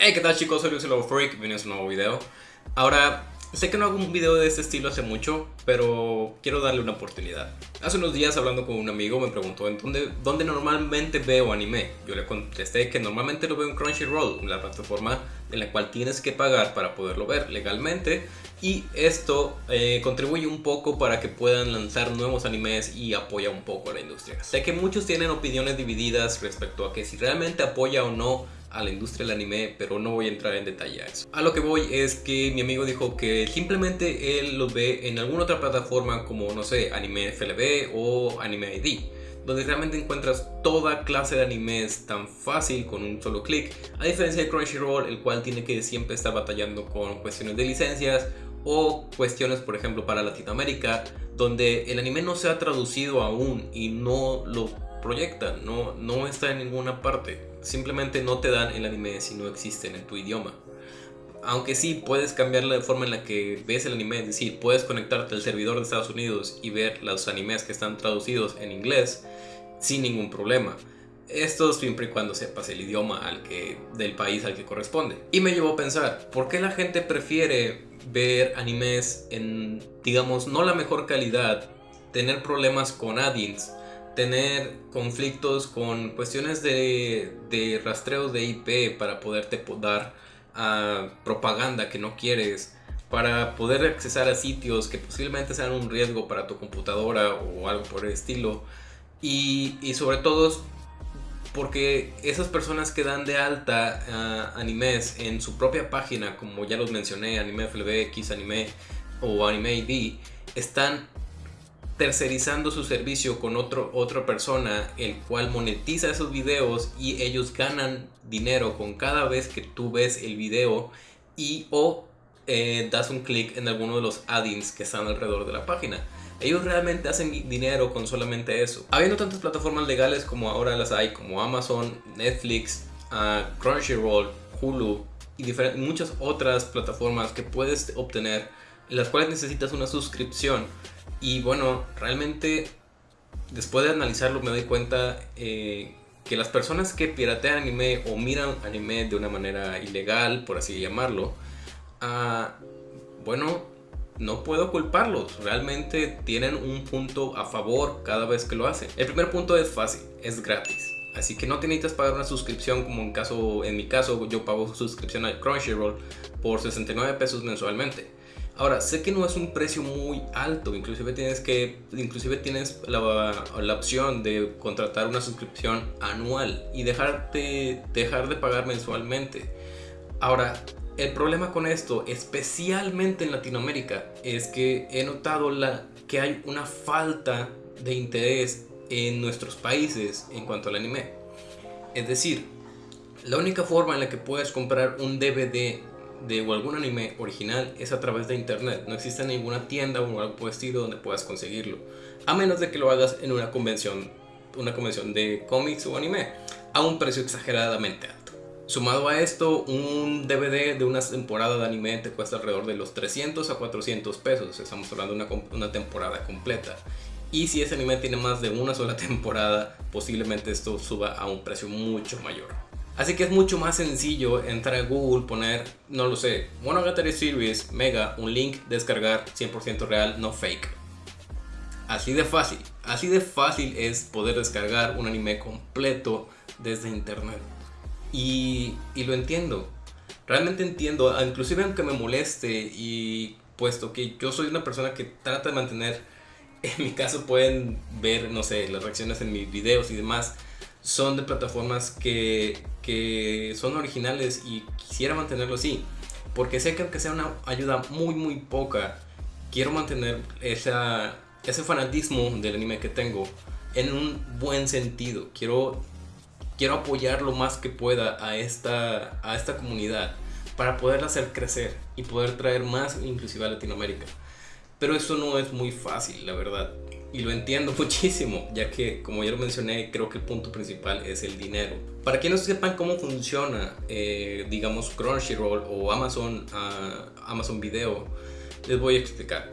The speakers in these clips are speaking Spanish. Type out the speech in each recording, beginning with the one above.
Hey, ¿qué tal chicos? Soy Luis Freak, bienvenidos a un nuevo video. Ahora, sé que no hago un video de este estilo hace mucho, pero quiero darle una oportunidad. Hace unos días hablando con un amigo me preguntó en dónde, dónde normalmente veo anime. Yo le contesté que normalmente lo veo en Crunchyroll, la plataforma en la cual tienes que pagar para poderlo ver legalmente. Y esto eh, contribuye un poco para que puedan lanzar nuevos animes y apoya un poco a la industria. Sé que muchos tienen opiniones divididas respecto a que si realmente apoya o no a la industria del anime, pero no voy a entrar en detalle a eso. A lo que voy es que mi amigo dijo que simplemente él lo ve en alguna otra plataforma como, no sé, Anime FLB o Anime ID donde realmente encuentras toda clase de animes tan fácil con un solo clic, a diferencia de Crunchyroll, el cual tiene que siempre estar batallando con cuestiones de licencias o cuestiones, por ejemplo, para Latinoamérica, donde el anime no se ha traducido aún y no lo proyectan, no, no está en ninguna parte. Simplemente no te dan el anime si no existen en tu idioma. Aunque sí puedes cambiar la forma en la que ves el anime, es decir, puedes conectarte al servidor de Estados Unidos y ver los animes que están traducidos en inglés sin ningún problema. Esto siempre y cuando sepas el idioma al que, del país al que corresponde. Y me llevó a pensar, ¿por qué la gente prefiere ver animes en, digamos, no la mejor calidad, tener problemas con add-ins tener conflictos con cuestiones de, de rastreo de IP para poderte dar a propaganda que no quieres, para poder accesar a sitios que posiblemente sean un riesgo para tu computadora o algo por el estilo. Y, y sobre todo porque esas personas que dan de alta uh, animes en su propia página, como ya los mencioné, Anime FLB, Anime o Anime ID, están tercerizando su servicio con otro, otra persona, el cual monetiza esos videos y ellos ganan dinero con cada vez que tú ves el video y o eh, das un clic en alguno de los add-ins que están alrededor de la página. Ellos realmente hacen dinero con solamente eso. Habiendo tantas plataformas legales como ahora las hay, como Amazon, Netflix, uh, Crunchyroll, Hulu y muchas otras plataformas que puedes obtener, en las cuales necesitas una suscripción y bueno, realmente después de analizarlo me doy cuenta eh, que las personas que piratean anime o miran anime de una manera ilegal, por así llamarlo, ah, bueno, no puedo culparlos. Realmente tienen un punto a favor cada vez que lo hacen. El primer punto es fácil, es gratis. Así que no necesitas pagar una suscripción como en, caso, en mi caso yo pago suscripción a Crunchyroll por 69 pesos mensualmente. Ahora, sé que no es un precio muy alto, inclusive tienes, que, inclusive tienes la, la opción de contratar una suscripción anual y dejarte, dejar de pagar mensualmente. Ahora, el problema con esto, especialmente en Latinoamérica, es que he notado la, que hay una falta de interés en nuestros países en cuanto al anime. Es decir, la única forma en la que puedes comprar un DVD de algún anime original es a través de internet. No existe ninguna tienda o algo donde puedas conseguirlo. A menos de que lo hagas en una convención, una convención de cómics o anime a un precio exageradamente alto. Sumado a esto, un DVD de una temporada de anime te cuesta alrededor de los 300 a 400 pesos. Estamos hablando de una temporada completa. Y si ese anime tiene más de una sola temporada, posiblemente esto suba a un precio mucho mayor. Así que es mucho más sencillo entrar a Google, poner, no lo sé, Monogatari Series, Mega, un link, descargar 100% real, no fake. Así de fácil, así de fácil es poder descargar un anime completo desde internet. Y, y lo entiendo, realmente entiendo, inclusive aunque me moleste y puesto que yo soy una persona que trata de mantener, en mi caso pueden ver, no sé, las reacciones en mis videos y demás, son de plataformas que, que son originales y quisiera mantenerlo así. Porque sé que aunque sea una ayuda muy muy poca, quiero mantener esa, ese fanatismo del anime que tengo en un buen sentido. Quiero, quiero apoyar lo más que pueda a esta, a esta comunidad para poderla hacer crecer y poder traer más inclusive a Latinoamérica. Pero eso no es muy fácil, la verdad. Y lo entiendo muchísimo, ya que como ya lo mencioné, creo que el punto principal es el dinero. Para quienes no sepan cómo funciona, eh, digamos, Crunchyroll o Amazon, uh, Amazon Video, les voy a explicar.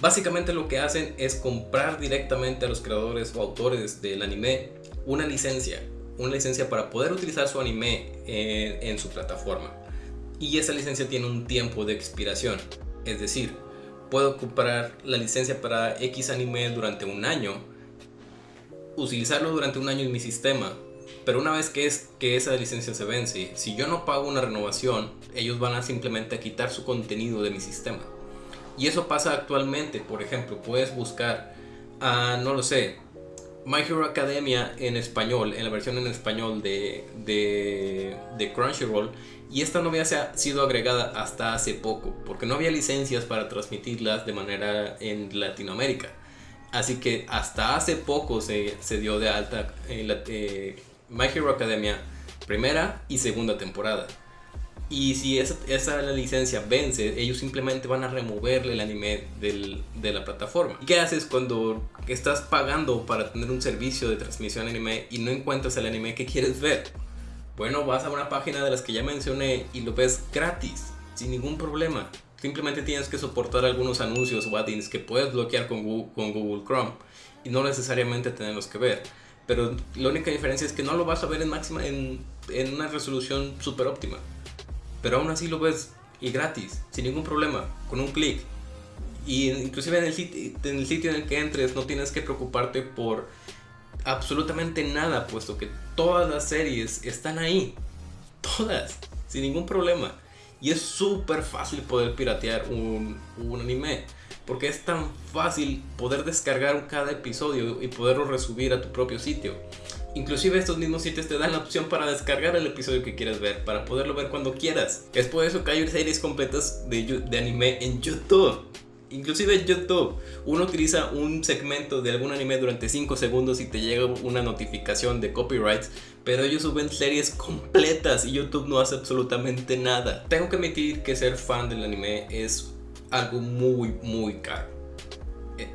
Básicamente lo que hacen es comprar directamente a los creadores o autores del anime una licencia. una licencia para poder utilizar su anime en, en su plataforma. Y esa licencia tiene un tiempo de expiración. Es decir, puedo comprar la licencia para X anime durante un año, utilizarlo durante un año en mi sistema, pero una vez que, es, que esa licencia se vence, si yo no pago una renovación, ellos van a simplemente quitar su contenido de mi sistema. Y eso pasa actualmente, por ejemplo, puedes buscar, a, no lo sé, My Hero Academia en español, en la versión en español de, de, Crunchyroll, y esta no había sido agregada hasta hace poco, porque no había licencias para transmitirlas de manera en Latinoamérica. Así que hasta hace poco se, se dio de alta eh, eh, My Hero Academia primera y segunda temporada. Y si esa, esa licencia vence, ellos simplemente van a removerle el anime del, de la plataforma. ¿Y qué haces cuando estás pagando para tener un servicio de transmisión anime y no encuentras el anime que quieres ver? Bueno, vas a una página de las que ya mencioné y lo ves gratis, sin ningún problema. Simplemente tienes que soportar algunos anuncios o add que puedes bloquear con Google, Chrome y no necesariamente tenerlos que ver. Pero la única diferencia es que no lo vas a ver en máxima en, una resolución super óptima. Pero aún así lo ves y gratis, sin ningún problema, con un clic. Y inclusive en el, en el sitio en el que entres no tienes que preocuparte por absolutamente nada, puesto que todas las series están ahí. Todas, sin ningún problema. Y es súper fácil poder piratear un, un, anime. Porque es tan fácil poder descargar cada episodio y poderlo resubir a tu propio sitio. Inclusive estos mismos sitios te dan la opción para descargar el episodio que quieres ver, para poderlo ver cuando quieras. Es por eso que hay series completas de, de anime en YouTube. Inclusive YouTube, uno utiliza un segmento de algún anime durante 5 segundos y te llega una notificación de copyrights, pero ellos suben series completas y YouTube no hace absolutamente nada. Tengo que admitir que ser fan del anime es algo muy muy caro. Eh,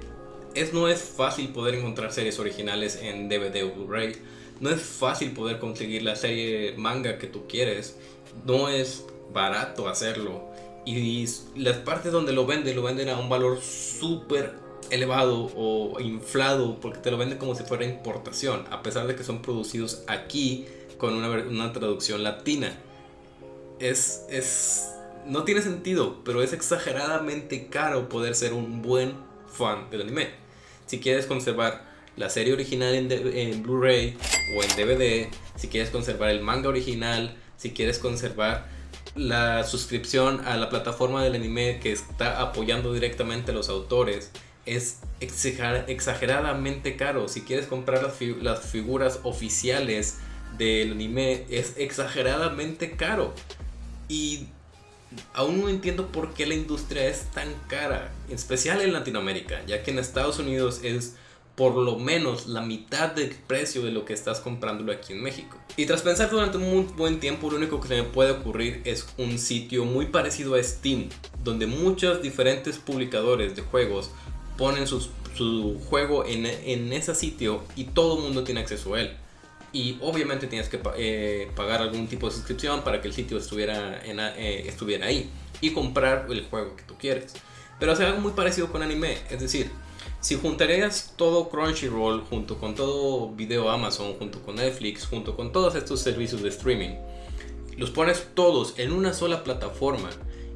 es, no es fácil poder encontrar series originales en DVD o Blu-ray. No es fácil poder conseguir la serie manga que tú quieres. No es barato hacerlo y las partes donde lo venden, lo venden a un valor súper elevado o inflado porque te lo venden como si fuera importación, a pesar de que son producidos aquí con una, una traducción latina. Es, es, no tiene sentido, pero es exageradamente caro poder ser un buen fan del anime. Si quieres conservar la serie original en, en Blu-ray o en DVD, si quieres conservar el manga original, si quieres conservar la suscripción a la plataforma del anime que está apoyando directamente a los autores es exageradamente caro. Si quieres comprar las, figuras oficiales del anime es exageradamente caro. Y aún no entiendo por qué la industria es tan cara, en especial en Latinoamérica, ya que en Estados Unidos es por lo menos la mitad del precio de lo que estás comprándolo aquí en México. Y tras pensar durante un muy buen tiempo, lo único que se me puede ocurrir es un sitio muy parecido a Steam, donde muchos diferentes publicadores de juegos ponen su juego en, en, ese sitio y todo el mundo tiene acceso a él. Y obviamente tienes que eh, pagar algún tipo de suscripción para que el sitio estuviera, eh, estuviera ahí y comprar el juego que tú quieres. Pero hace algo muy parecido con anime, es decir, si juntarías todo Crunchyroll junto con todo video Amazon, junto con Netflix, junto con todos estos servicios de streaming, los pones todos en una sola plataforma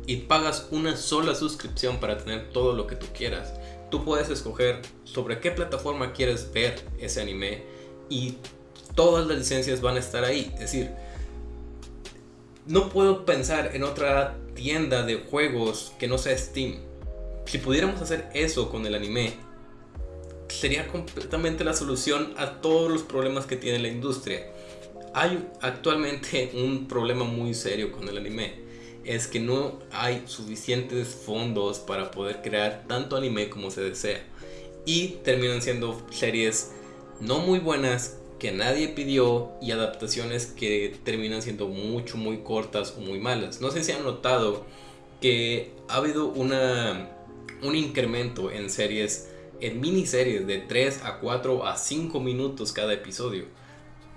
y pagas una sola suscripción para tener todo lo que tú quieras, tú puedes escoger sobre qué plataforma quieres ver ese anime y todas las licencias van a estar ahí. Es decir, no puedo pensar en otra tienda de juegos que no sea Steam. Si pudiéramos hacer eso con el anime, sería completamente la solución a todos los problemas que tiene la industria. Hay actualmente un problema muy serio con el anime. Es que no hay suficientes fondos para poder crear tanto anime como se desea. Y terminan siendo series no muy buenas que nadie pidió y adaptaciones que terminan siendo mucho muy cortas o muy malas. No sé si han notado que ha habido una, un incremento en series en miniseries de 3 a 4 a 5 minutos cada episodio.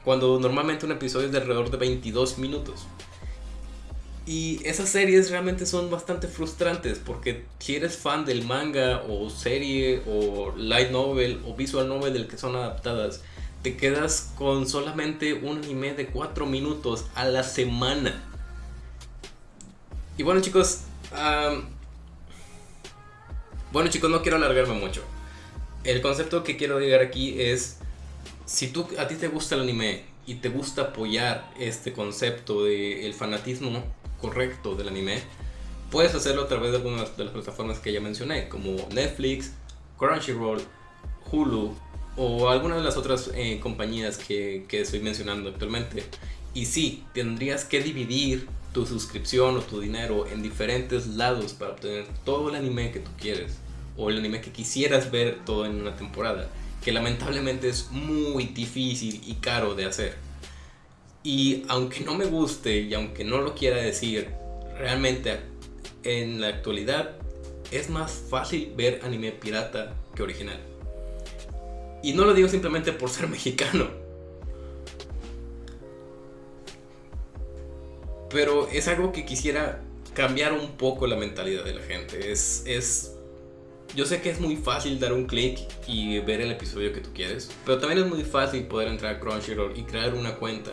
Cuando normalmente un episodio es de alrededor de 22 minutos. Y esas series realmente son bastante frustrantes porque si eres fan del manga o serie o light novel o visual novel del que son adaptadas, te quedas con solamente un anime de 4 minutos a la semana. Y bueno chicos, bueno chicos, no quiero alargarme mucho. El concepto que quiero llegar aquí es, si tú, a ti te gusta el anime y te gusta apoyar este concepto del fanatismo correcto del anime, puedes hacerlo a través de algunas de las plataformas que ya mencioné, como Netflix, Crunchyroll, Hulu o algunas de las otras eh, compañías que, que estoy mencionando actualmente. Y sí, tendrías que dividir tu suscripción o tu dinero en diferentes lados para obtener todo el anime que tú quieres o el anime que quisieras ver todo en una temporada, que lamentablemente es muy difícil y caro de hacer. Y aunque no me guste y aunque no lo quiera decir, realmente en la actualidad es más fácil ver anime pirata que original. Y no lo digo simplemente por ser mexicano. Pero es algo que quisiera cambiar un poco la mentalidad de la gente. Es, es yo sé que es muy fácil dar un clic y ver el episodio que tú quieres, pero también es muy fácil poder entrar a Crunchyroll y crear una cuenta.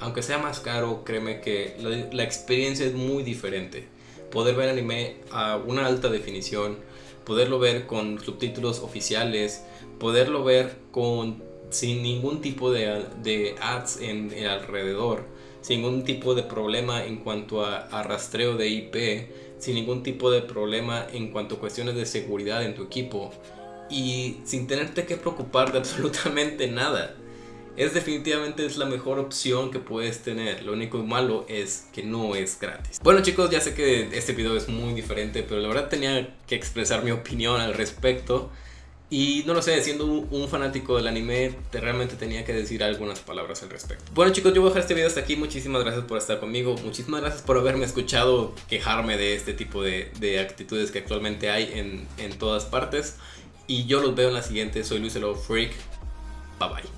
Aunque sea más caro, créeme que la, experiencia es muy diferente. Poder ver anime a una alta definición, poderlo ver con subtítulos oficiales, poderlo ver con sin ningún tipo de, de ads en, el alrededor, sin ningún tipo de problema en cuanto a, a, rastreo de IP, sin ningún tipo de problema en cuanto a cuestiones de seguridad en tu equipo y sin tenerte que preocupar de absolutamente nada. Es definitivamente es la mejor opción que puedes tener. Lo único malo es que no es gratis. Bueno chicos, ya sé que este video es muy diferente, pero la verdad tenía que expresar mi opinión al respecto. Y no lo sé, siendo un fanático del anime, te realmente tenía que decir algunas palabras al respecto. Bueno chicos, yo voy a dejar este video hasta aquí. Muchísimas gracias por estar conmigo. Muchísimas gracias por haberme escuchado quejarme de este tipo de, de actitudes que actualmente hay en, en, todas partes. Y yo los veo en la siguiente. Soy Luis Freak. Bye bye.